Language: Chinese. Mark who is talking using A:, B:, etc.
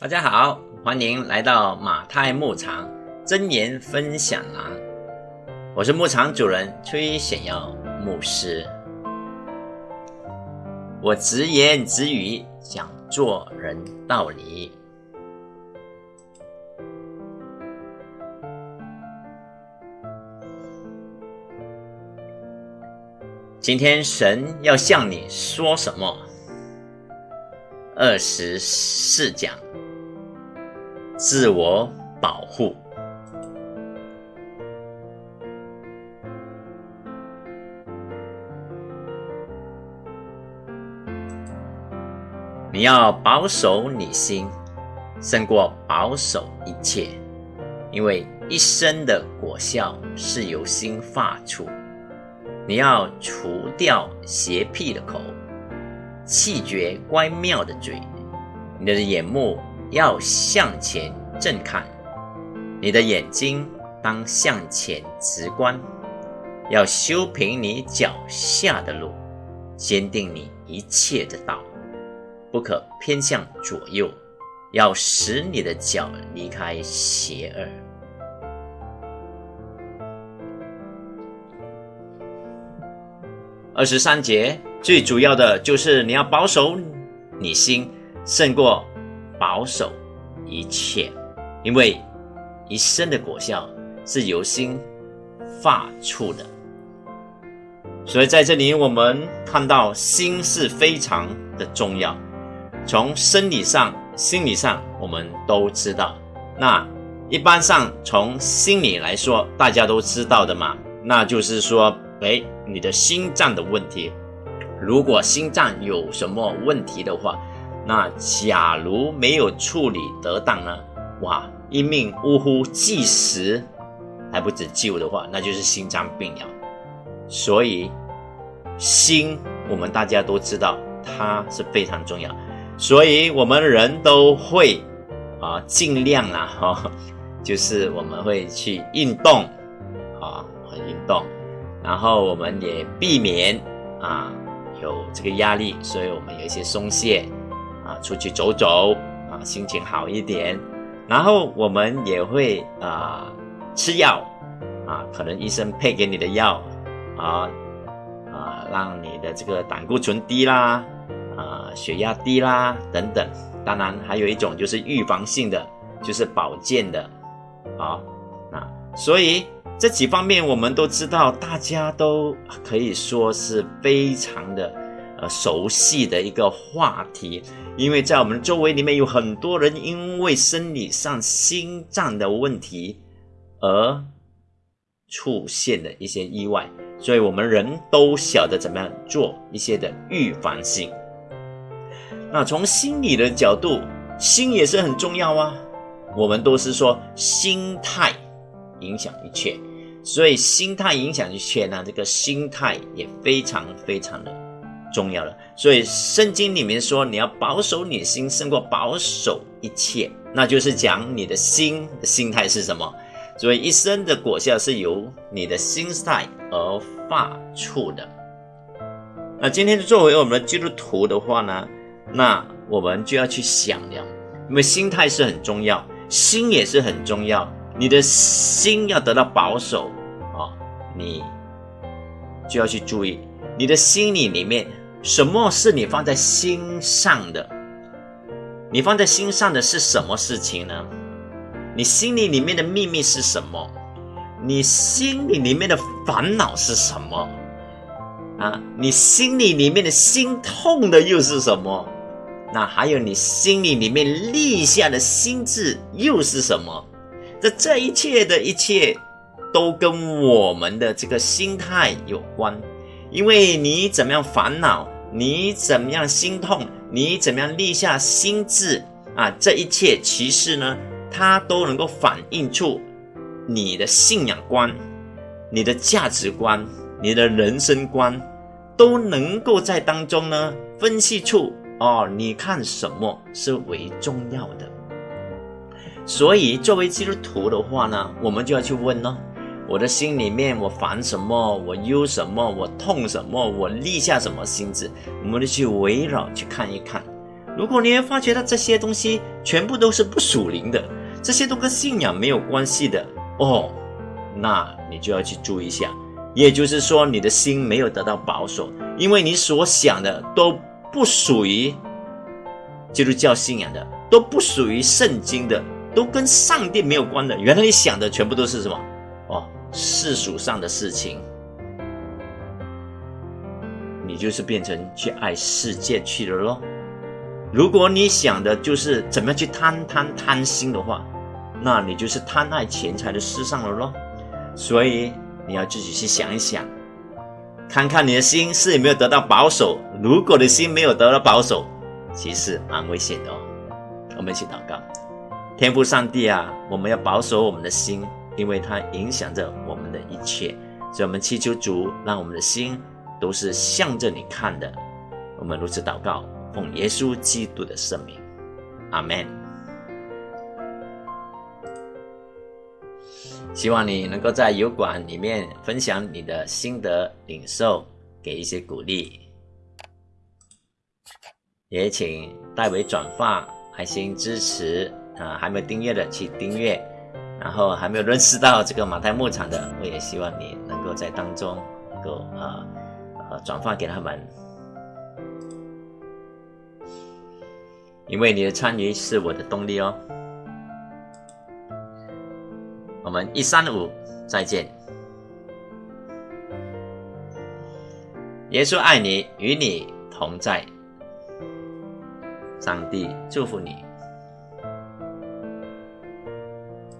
A: 大家好，欢迎来到马太牧场真言分享栏。我是牧场主人崔显耀牧师。我直言直语讲做人道理。今天神要向你说什么？二十四讲。自我保护，你要保守你心，胜过保守一切，因为一生的果效是由心发出。你要除掉邪僻的口，气绝乖妙的嘴，你的眼目。要向前正看，你的眼睛当向前直观，要修平你脚下的路，坚定你一切的道，不可偏向左右，要使你的脚离开邪恶。二十三节最主要的就是你要保守你心，胜过。保守一切，因为一生的果效是由心发出的。所以在这里，我们看到心是非常的重要。从生理上、心理上，我们都知道。那一般上从心理来说，大家都知道的嘛，那就是说，哎，你的心脏的问题。如果心脏有什么问题的话，那假如没有处理得当呢？哇，一命呜呼，计时还不止救的话，那就是心脏病了。所以心，我们大家都知道它是非常重要，所以我们人都会啊尽量啊 哈，就是我们会去运动啊，运动，然后我们也避免啊有这个压力，所以我们有一些松懈。啊，出去走走啊，心情好一点。然后我们也会啊吃药啊，可能医生配给你的药啊啊，让你的这个胆固醇低啦，啊血压低啦等等。当然还有一种就是预防性的，就是保健的啊。那所以这几方面我们都知道，大家都可以说是非常的呃熟悉的一个话题。因为在我们周围里面有很多人因为生理上心脏的问题而出现的一些意外，所以我们人都晓得怎么样做一些的预防性。那从心理的角度，心也是很重要啊。我们都是说心态影响一切，所以心态影响一切呢，这个心态也非常非常的。重要了，所以圣经里面说你要保守你心胜过保守一切，那就是讲你的心心态是什么。所以一生的果效是由你的心态而发出的。那今天作为我们的基督徒的话呢，那我们就要去想了，因为心态是很重要，心也是很重要。你的心要得到保守啊，你就要去注意你的心里里面。什么是你放在心上的？你放在心上的是什么事情呢？你心里里面的秘密是什么？你心里里面的烦恼是什么？啊，你心里里面的心痛的又是什么？那还有你心里里面立下的心志又是什么？这这一切的一切，都跟我们的这个心态有关。因为你怎么样烦恼，你怎么样心痛，你怎么样立下心志啊？这一切其实呢，它都能够反映出你的信仰观、你的价值观、你的人生观，都能够在当中呢分析出哦，你看什么是为重要的。所以作为基督徒的话呢，我们就要去问呢。我的心里面，我烦什么？我忧什么？我痛什么？我立下什么心志？我们就去围绕去看一看，如果你会发觉到这些东西全部都是不属灵的，这些都跟信仰没有关系的哦，那你就要去注意一下。也就是说，你的心没有得到保守，因为你所想的都不属于基督教信仰的，都不属于圣经的，都跟上帝没有关的。原来你想的全部都是什么？世俗上的事情。你就是变成去爱世界去了咯。如果你想的就是怎么样去贪贪贪心的话，那你就是贪爱钱财的事上了咯。所以你要自己去想一想，看看你的心是有没有得到保守。如果你的心没有得到保守，其实蛮危险的哦。我们一起祷告，天父上帝啊，我们要保守我们的心，因为它影响着我们的一切。所以我们祈求主，让我们的心。都是向着你看的，我们如此祷告，奉耶稣基督的圣名，阿门。希望你能够在油管里面分享你的心得领受，给一些鼓励。也请代为转发、爱心支持啊！还没订阅的去订阅，然后还没有认识到这个马太牧场的，我也希望你能够在当中能够啊。呃，转发给他们，因为你的参与是我的动力哦。我们一三五再见。耶稣爱你，与你同在。上帝祝福你。